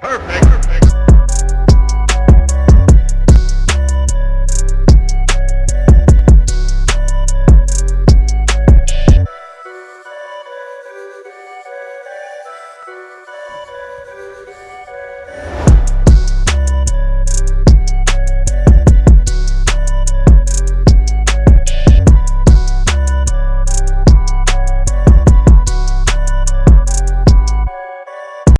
Perfect.